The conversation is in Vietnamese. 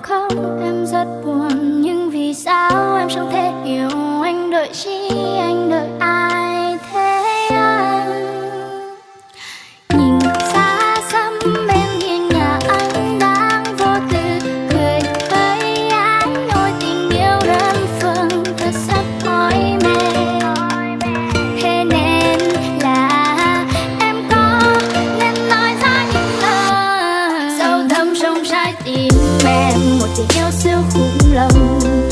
em khóc, em rất buồn. Nhưng vì sao em chẳng thể hiểu anh? Đợi chi em em một tình yêu siêu khủng lòng.